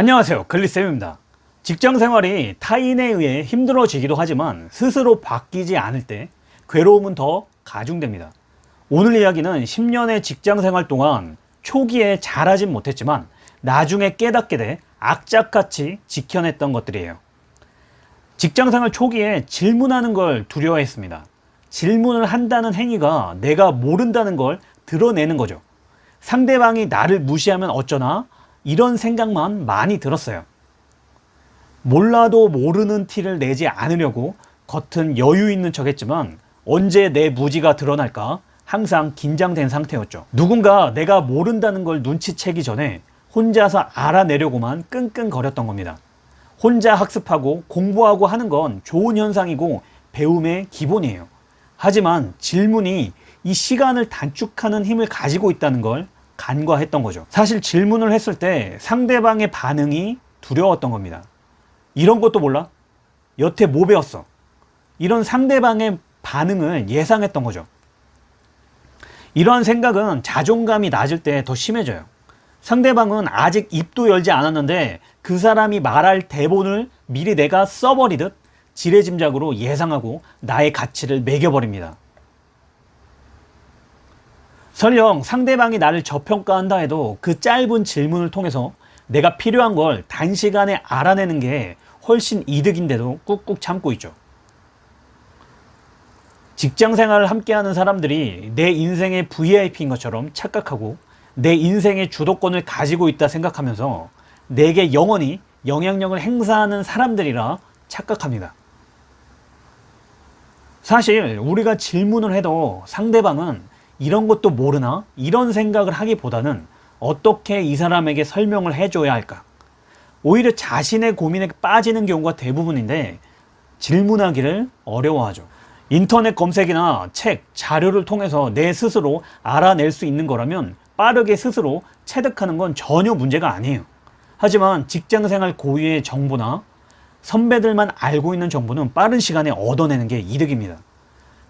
안녕하세요. 글리쌤입니다. 직장생활이 타인에 의해 힘들어지기도 하지만 스스로 바뀌지 않을 때 괴로움은 더 가중됩니다. 오늘 이야기는 10년의 직장생활 동안 초기에 잘하진 못했지만 나중에 깨닫게 돼 악착같이 지켜냈던 것들이에요. 직장생활 초기에 질문하는 걸 두려워했습니다. 질문을 한다는 행위가 내가 모른다는 걸 드러내는 거죠. 상대방이 나를 무시하면 어쩌나 이런 생각만 많이 들었어요. 몰라도 모르는 티를 내지 않으려고 겉은 여유 있는 척 했지만 언제 내 무지가 드러날까 항상 긴장된 상태였죠. 누군가 내가 모른다는 걸 눈치채기 전에 혼자서 알아내려고만 끙끙거렸던 겁니다. 혼자 학습하고 공부하고 하는 건 좋은 현상이고 배움의 기본이에요. 하지만 질문이 이 시간을 단축하는 힘을 가지고 있다는 걸 간과했던 거죠. 사실 질문을 했을 때 상대방의 반응이 두려웠던 겁니다. 이런 것도 몰라? 여태 뭐 배웠어? 이런 상대방의 반응을 예상했던 거죠. 이러한 생각은 자존감이 낮을 때 더 심해져요. 상대방은 아직 입도 열지 않았는데 그 사람이 말할 대본을 미리 내가 써버리듯 지레짐작으로 예상하고 나의 가치를 매겨버립니다 설령 상대방이 나를 저평가한다 해도 그 짧은 질문을 통해서 내가 필요한 걸 단시간에 알아내는 게 훨씬 이득인데도 꾹꾹 참고 있죠. 직장 생활을 함께하는 사람들이 내 인생의 VIP인 것처럼 착각하고 내 인생의 주도권을 가지고 있다 생각하면서 내게 영원히 영향력을 행사하는 사람들이라 착각합니다. 사실 우리가 질문을 해도 상대방은 이런 것도 모르나? 이런 생각을 하기보다는 어떻게 이 사람에게 설명을 해줘야 할까? 오히려 자신의 고민에 빠지는 경우가 대부분인데 질문하기를 어려워하죠. 인터넷 검색이나 책, 자료를 통해서 내 스스로 알아낼 수 있는 거라면 빠르게 스스로 체득하는 건 전혀 문제가 아니에요. 하지만 직장생활 고유의 정보나 선배들만 알고 있는 정보는 빠른 시간에 얻어내는 게 이득입니다.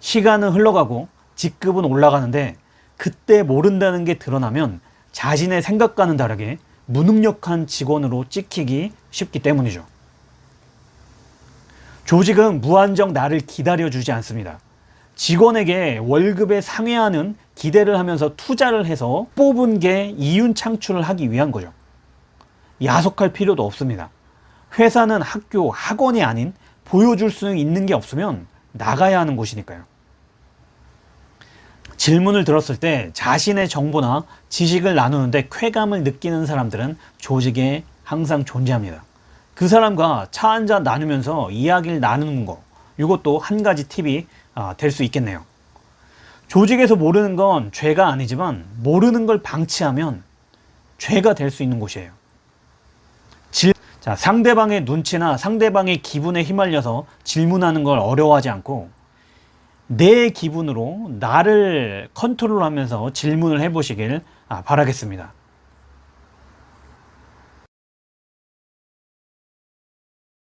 시간은 흘러가고 직급은 올라가는데 그때 모른다는 게 드러나면 자신의 생각과는 다르게 무능력한 직원으로 찍히기 쉽기 때문이죠. 조직은 무한정 나를 기다려주지 않습니다. 직원에게 월급에 상회하는 기대를 하면서 투자를 해서 뽑은 게 이윤 창출을 하기 위한 거죠. 야속할 필요도 없습니다. 회사는 학교, 학원이 아닌 보여줄 수 있는 게 없으면 나가야 하는 곳이니까요 질문을 들었을 때 자신의 정보나 지식을 나누는데 쾌감을 느끼는 사람들은 조직에 항상 존재합니다. 그 사람과 차 한 잔 나누면서 이야기를 나누는 거 이것도 한 가지 팁이 아, 될수 있겠네요. 조직에서 모르는 건 죄가 아니지만 모르는 걸 방치하면 죄가 될 수 있는 곳이에요. 질, 자, 상대방의 눈치나 상대방의 기분에 휘말려서 질문하는 걸 어려워하지 않고 내 기분으로 나를 컨트롤하면서 질문을 해보시길 아, 바라겠습니다